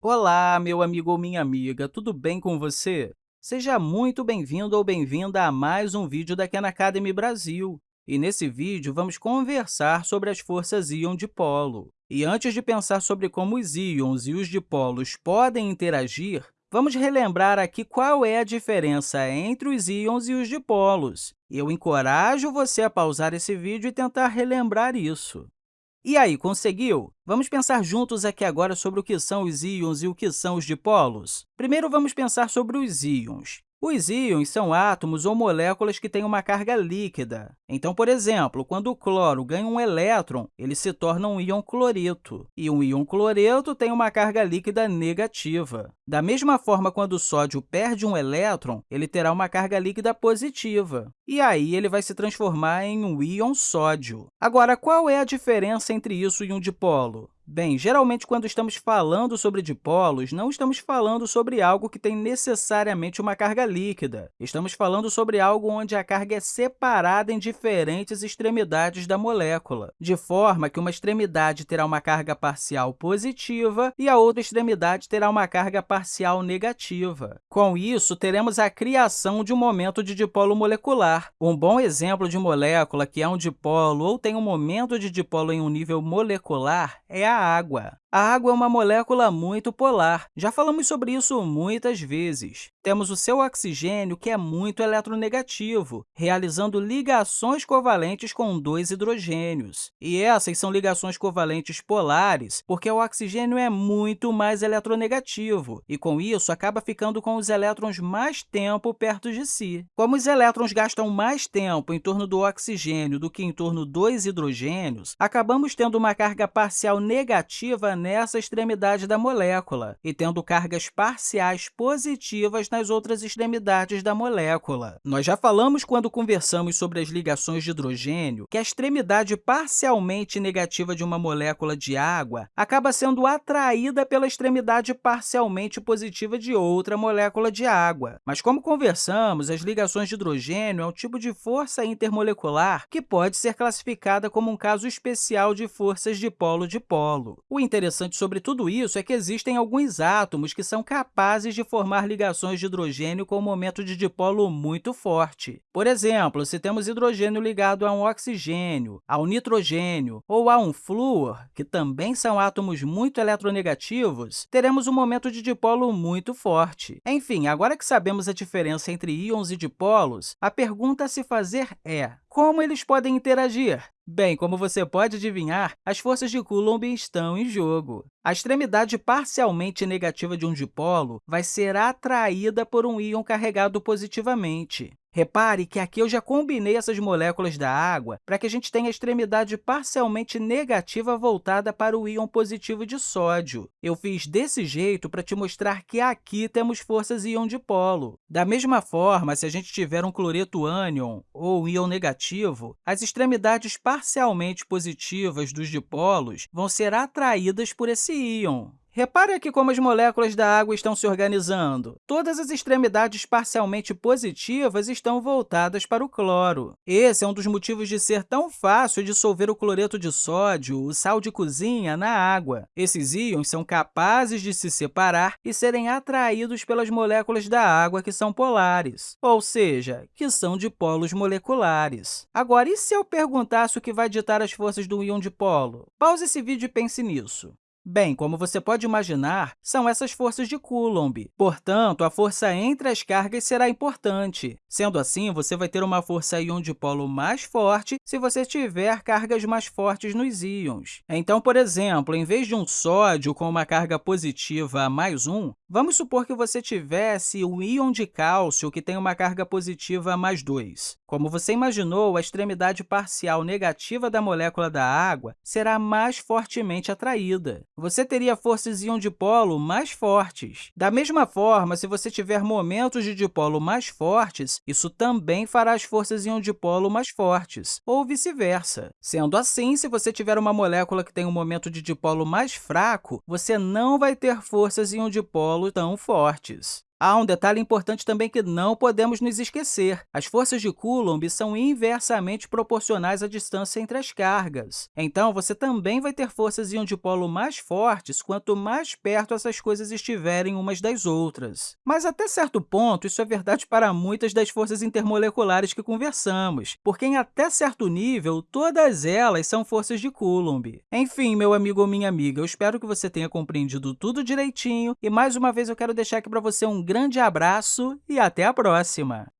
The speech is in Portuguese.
Olá, meu amigo ou minha amiga, tudo bem com você? Seja muito bem-vindo ou bem-vinda a mais um vídeo da Khan Academy Brasil. E nesse vídeo, vamos conversar sobre as forças íon dipolo. E antes de pensar sobre como os íons e os dipolos podem interagir, vamos relembrar aqui qual é a diferença entre os íons e os dipolos. Eu encorajo você a pausar esse vídeo e tentar relembrar isso. E aí, conseguiu? Vamos pensar juntos aqui agora sobre o que são os íons e o que são os dipolos? Primeiro, vamos pensar sobre os íons. Os íons são átomos ou moléculas que têm uma carga líquida. Então, por exemplo, quando o cloro ganha um elétron, ele se torna um íon cloreto, e um íon cloreto tem uma carga líquida negativa. Da mesma forma, quando o sódio perde um elétron, ele terá uma carga líquida positiva, e aí ele vai se transformar em um íon sódio. Agora, qual é a diferença entre isso e um dipolo? Bem, geralmente, quando estamos falando sobre dipolos, não estamos falando sobre algo que tem necessariamente uma carga líquida. Estamos falando sobre algo onde a carga é separada em diferentes extremidades da molécula, de forma que uma extremidade terá uma carga parcial positiva e a outra extremidade terá uma carga parcial negativa. Com isso, teremos a criação de um momento de dipolo molecular. Um bom exemplo de molécula que é um dipolo ou tem um momento de dipolo em um nível molecular é a água. A água é uma molécula muito polar. Já falamos sobre isso muitas vezes. Temos o seu oxigênio, que é muito eletronegativo, realizando ligações covalentes com dois hidrogênios. E essas são ligações covalentes polares, porque o oxigênio é muito mais eletronegativo, e, com isso, acaba ficando com os elétrons mais tempo perto de si. Como os elétrons gastam mais tempo em torno do oxigênio do que em torno dos hidrogênios, acabamos tendo uma carga parcial negativa nessa extremidade da molécula e tendo cargas parciais positivas nas outras extremidades da molécula. Nós já falamos, quando conversamos sobre as ligações de hidrogênio, que a extremidade parcialmente negativa de uma molécula de água acaba sendo atraída pela extremidade parcialmente positiva de outra molécula de água. Mas, como conversamos, as ligações de hidrogênio é um tipo de força intermolecular que pode ser classificada como um caso especial de forças dipolo-dipolo. O interessante interessante sobre tudo isso é que existem alguns átomos que são capazes de formar ligações de hidrogênio com um momento de dipolo muito forte. Por exemplo, se temos hidrogênio ligado a um oxigênio, a um nitrogênio ou a um flúor, que também são átomos muito eletronegativos, teremos um momento de dipolo muito forte. Enfim, agora que sabemos a diferença entre íons e dipolos, a pergunta a se fazer é como eles podem interagir? Bem, como você pode adivinhar, as forças de Coulomb estão em jogo. A extremidade parcialmente negativa de um dipolo vai ser atraída por um íon carregado positivamente. Repare que aqui eu já combinei essas moléculas da água para que a gente tenha a extremidade parcialmente negativa voltada para o íon positivo de sódio. Eu fiz desse jeito para te mostrar que aqui temos forças íon dipolo. Da mesma forma, se a gente tiver um cloreto ânion ou íon negativo, as extremidades parcialmente positivas dos dipolos vão ser atraídas por esse íon. Repare aqui como as moléculas da água estão se organizando. Todas as extremidades parcialmente positivas estão voltadas para o cloro. Esse é um dos motivos de ser tão fácil dissolver o cloreto de sódio, o sal de cozinha, na água. Esses íons são capazes de se separar e serem atraídos pelas moléculas da água que são polares, ou seja, que são dipolos moleculares. Agora, e se eu perguntasse o que vai ditar as forças do íon dipolo? Pause esse vídeo e pense nisso. Bem, como você pode imaginar, são essas forças de Coulomb. Portanto, a força entre as cargas será importante. Sendo assim, você vai ter uma força íon dipolo mais forte se você tiver cargas mais fortes nos íons. Então, por exemplo, em vez de um sódio com uma carga positiva mais 1, vamos supor que você tivesse um íon de cálcio que tem uma carga positiva mais 2. Como você imaginou, a extremidade parcial negativa da molécula da água será mais fortemente atraída você teria forças íon dipolo mais fortes. Da mesma forma, se você tiver momentos de dipolo mais fortes, isso também fará as forças íon dipolo mais fortes, ou vice-versa. Sendo assim, se você tiver uma molécula que tem um momento de dipolo mais fraco, você não vai ter forças íon dipolo tão fortes. Há um detalhe importante também que não podemos nos esquecer. As forças de Coulomb são inversamente proporcionais à distância entre as cargas. Então, você também vai ter forças iam dipolo mais fortes quanto mais perto essas coisas estiverem umas das outras. Mas, até certo ponto, isso é verdade para muitas das forças intermoleculares que conversamos, porque, em até certo nível, todas elas são forças de Coulomb. Enfim, meu amigo ou minha amiga, eu espero que você tenha compreendido tudo direitinho e, mais uma vez, eu quero deixar aqui para você um grande abraço e até a próxima!